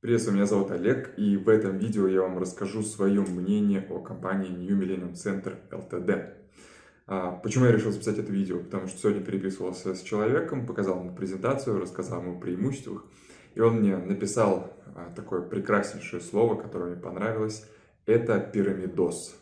Приветствую, меня зовут Олег, и в этом видео я вам расскажу свое мнение о компании New Millennium Center Ltd. А, почему я решил записать это видео? Потому что сегодня переписывался с человеком, показал ему презентацию, рассказал ему о преимуществах, и он мне написал а, такое прекраснейшее слово, которое мне понравилось. Это пирамидос.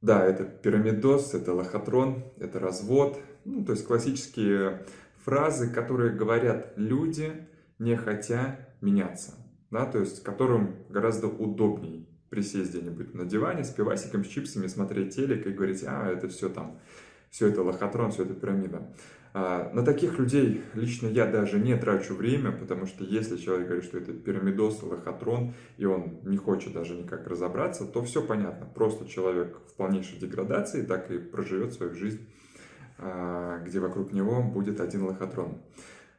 Да, это пирамидос, это лохотрон, это развод. Ну, то есть классические фразы, которые говорят люди, не хотя меняться, да, то есть которым гораздо удобней присесть где-нибудь на диване с пивасиком, с чипсами, смотреть телек и говорить, а, это все там, все это лохотрон, все это пирамида. А, на таких людей лично я даже не трачу время, потому что если человек говорит, что это пирамидос, лохотрон, и он не хочет даже никак разобраться, то все понятно. Просто человек в полнейшей деградации так и проживет свою жизнь, а, где вокруг него будет один лохотрон.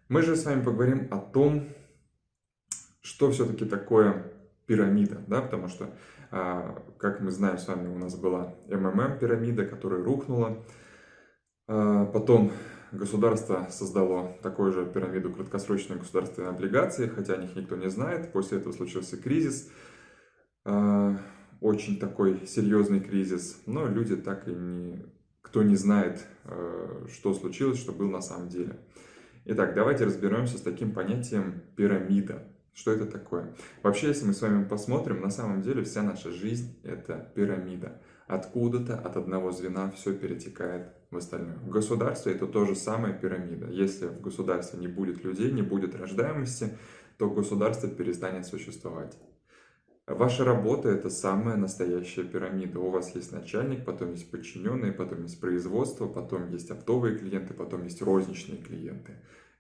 Мы же с вами поговорим о том, что все-таки такое пирамида, да, потому что, а, как мы знаем с вами, у нас была МММ пирамида, которая рухнула, а, потом государство создало такую же пирамиду краткосрочной государственной облигации, хотя о них никто не знает, после этого случился кризис, а, очень такой серьезный кризис, но люди так и не, кто не знает, что случилось, что было на самом деле. Итак, давайте разберемся с таким понятием пирамида. Что это такое? Вообще, если мы с вами посмотрим, на самом деле вся наша жизнь – это пирамида. Откуда-то, от одного звена все перетекает в остальное. В государстве это тоже самая пирамида. Если в государстве не будет людей, не будет рождаемости, то государство перестанет существовать. Ваша работа – это самая настоящая пирамида. У вас есть начальник, потом есть подчиненные, потом есть производство, потом есть оптовые клиенты, потом есть розничные клиенты.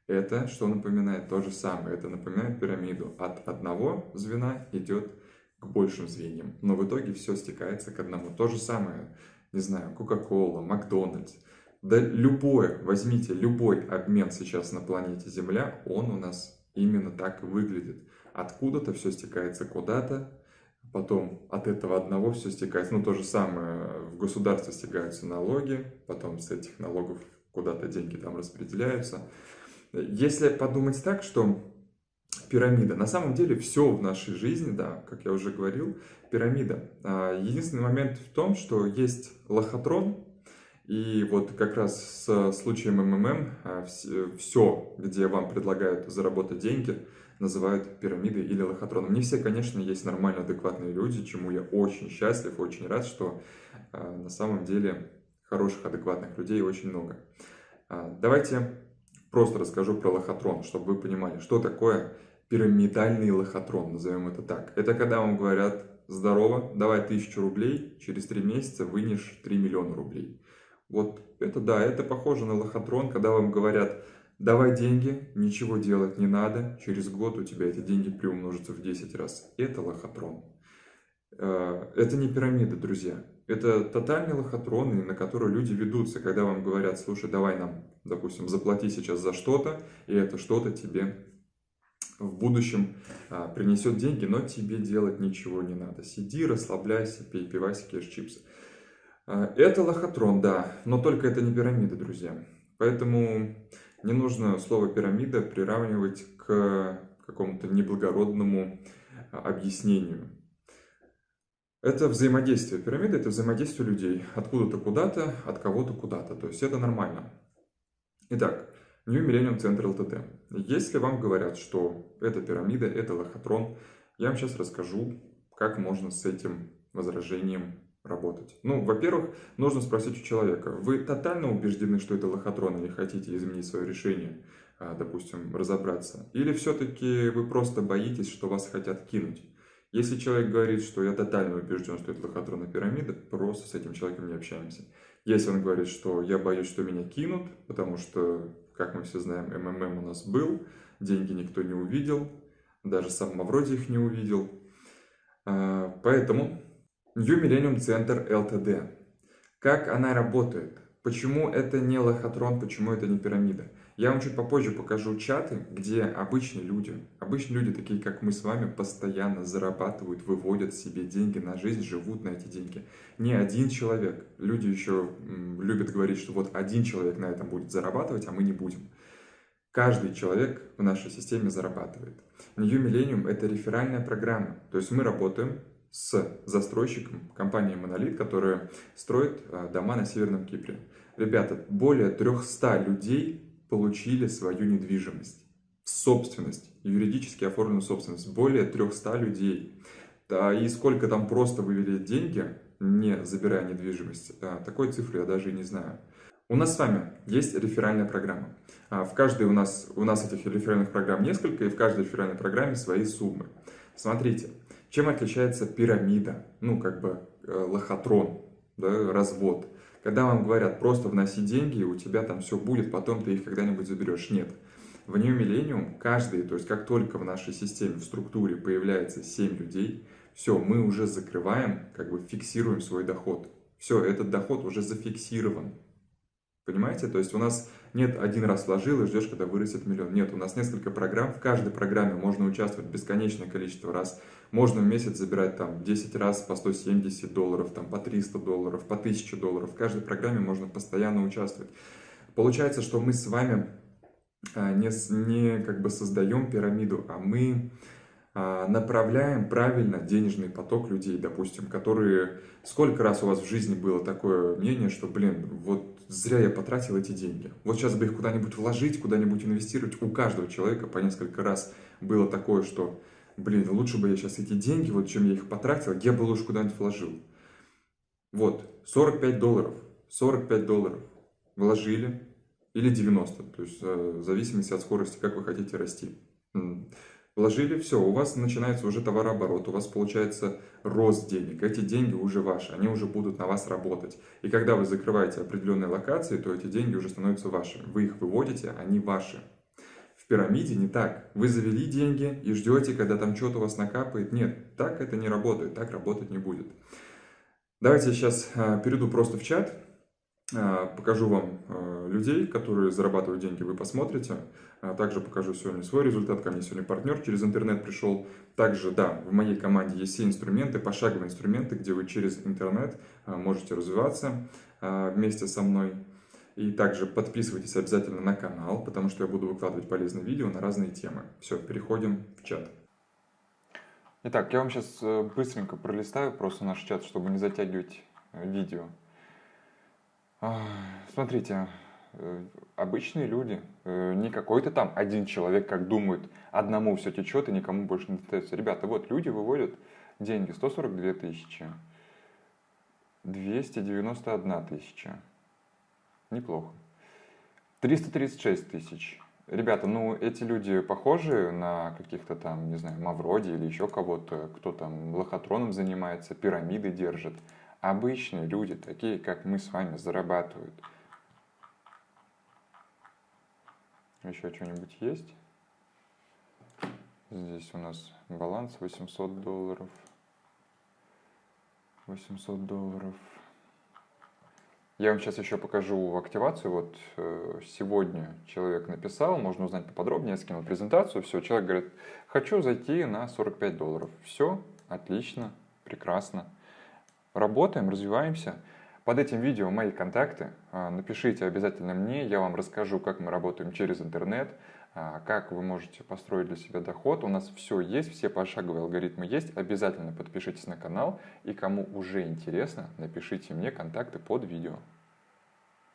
Это что напоминает? То же самое. Это напоминает пирамиду. От одного звена идет к большим звеньям. Но в итоге все стекается к одному. То же самое, не знаю, Coca-Cola, Макдональдс. Да любое, возьмите любой обмен сейчас на планете Земля, он у нас именно так выглядит. Откуда-то все стекается куда-то, потом от этого одного все стекается. Ну, то же самое, в государстве стекаются налоги, потом с этих налогов куда-то деньги там распределяются. Если подумать так, что пирамида, на самом деле все в нашей жизни, да, как я уже говорил, пирамида. А, единственный момент в том, что есть лохотрон, и вот как раз с случаем МММ все, где вам предлагают заработать деньги, называют пирамидой или лохотроном. Не все, конечно, есть нормально адекватные люди, чему я очень счастлив, очень рад, что а, на самом деле хороших адекватных людей очень много. А, давайте просто расскажу про лохотрон, чтобы вы понимали, что такое пирамидальный лохотрон, назовем это так. Это когда вам говорят, здорово, давай тысячу рублей, через три месяца вынешь 3 миллиона рублей. Вот это да, это похоже на лохотрон, когда вам говорят, давай деньги, ничего делать не надо, через год у тебя эти деньги приумножатся в 10 раз. Это лохотрон. Э, это не пирамида, друзья. Это тотальный лохотрон, на который люди ведутся, когда вам говорят, слушай, давай нам, допустим, заплати сейчас за что-то, и это что-то тебе в будущем а, принесет деньги, но тебе делать ничего не надо. Сиди, расслабляйся, пей пивасики, ешь чипсы. А, это лохотрон, да, но только это не пирамида, друзья. Поэтому не нужно слово пирамида приравнивать к какому-то неблагородному а, объяснению. Это взаимодействие. Пирамида – это взаимодействие людей. Откуда-то куда-то, от кого-то куда-то. То есть это нормально. Итак, New Millennium Center LTD. Если вам говорят, что это пирамида, это лохотрон, я вам сейчас расскажу, как можно с этим возражением работать. Ну, во-первых, нужно спросить у человека, вы тотально убеждены, что это лохотрон, или хотите изменить свое решение, а, допустим, разобраться? Или все-таки вы просто боитесь, что вас хотят кинуть? Если человек говорит, что я тотально убежден, что это лохотронная пирамида, просто с этим человеком не общаемся. Если он говорит, что я боюсь, что меня кинут, потому что, как мы все знаем, МММ у нас был, деньги никто не увидел, даже сам Мавроди их не увидел. А, поэтому New Millennium Center LTD. Как она работает? Почему это не лохотрон, почему это не пирамида? Я вам чуть попозже покажу чаты, где обычные люди, обычные люди, такие как мы с вами, постоянно зарабатывают, выводят себе деньги на жизнь, живут на эти деньги. Не один человек. Люди еще любят говорить, что вот один человек на этом будет зарабатывать, а мы не будем. Каждый человек в нашей системе зарабатывает. New Millennium – это реферальная программа. То есть мы работаем с застройщиком компании Monolith, которая строит а, дома на Северном Кипре. Ребята, более 300 людей получили свою недвижимость в собственность, юридически оформленную собственность. Более 300 людей. Да, и сколько там просто вывели деньги, не забирая недвижимость, а, такой цифры я даже и не знаю. У нас с вами есть реферальная программа. А, в каждой у нас, у нас этих реферальных программ несколько, и в каждой реферальной программе свои суммы. Смотрите, чем отличается пирамида, ну как бы э, лохотрон, да, развод. Когда вам говорят, просто вноси деньги, и у тебя там все будет, потом ты их когда-нибудь заберешь. Нет. В New Millennium каждый, то есть как только в нашей системе, в структуре появляется 7 людей, все, мы уже закрываем, как бы фиксируем свой доход. Все, этот доход уже зафиксирован. Понимаете? То есть у нас нет один раз вложил и ждешь, когда вырастет миллион. Нет, у нас несколько программ. В каждой программе можно участвовать бесконечное количество раз. Можно в месяц забирать там 10 раз по 170 долларов, там по 300 долларов, по 1000 долларов. В каждой программе можно постоянно участвовать. Получается, что мы с вами а, не, не как бы создаем пирамиду, а мы направляем правильно денежный поток людей, допустим, которые... Сколько раз у вас в жизни было такое мнение, что, блин, вот зря я потратил эти деньги. Вот сейчас бы их куда-нибудь вложить, куда-нибудь инвестировать. У каждого человека по несколько раз было такое, что, блин, лучше бы я сейчас эти деньги, вот чем я их потратил, я бы лучше куда-нибудь вложил. Вот, 45 долларов, 45 долларов вложили, или 90, то есть э, в зависимости от скорости, как вы хотите расти. Вложили, все, у вас начинается уже товарооборот, у вас получается рост денег. Эти деньги уже ваши, они уже будут на вас работать. И когда вы закрываете определенные локации, то эти деньги уже становятся вашими. Вы их выводите, они ваши. В пирамиде не так. Вы завели деньги и ждете, когда там что-то у вас накапает. Нет, так это не работает, так работать не будет. Давайте я сейчас а, перейду просто в чат покажу вам а, людей, которые зарабатывают деньги, вы посмотрите. А, также покажу сегодня свой результат. Ко мне сегодня партнер через интернет пришел. Также, да, в моей команде есть все инструменты, пошаговые инструменты, где вы через интернет можете развиваться вместе со мной. И также подписывайтесь обязательно на канал, потому что я буду выкладывать полезные видео на разные темы. Все, переходим в чат. Итак, я вам сейчас э, быстренько пролистаю просто наш чат, чтобы не затягивать э, видео. Смотрите, э, обычные люди, э, не какой-то там один человек, как думают, одному все течет и никому больше не достается. Ребята, вот люди выводят деньги 142 тысячи, 291 тысяча, неплохо, 336 тысяч. Ребята, ну эти люди похожи на каких-то там, не знаю, Мавроди или еще кого-то, кто там лохотроном занимается, пирамиды держит обычные люди, такие как мы с вами, зарабатывают. Еще что-нибудь есть? Здесь у нас баланс 800 долларов. 800 долларов. Я вам сейчас еще покажу активацию. Вот э, сегодня человек написал, можно узнать поподробнее, я скинул презентацию. Все, человек говорит, хочу зайти на 45 долларов. Все, отлично, прекрасно. Работаем, развиваемся. Под этим видео мои контакты. А, напишите обязательно мне, я вам расскажу, как мы работаем через интернет, а, как вы можете построить для себя доход. У нас все есть, все пошаговые алгоритмы есть. Обязательно подпишитесь на канал. И кому уже интересно, напишите мне контакты под видео.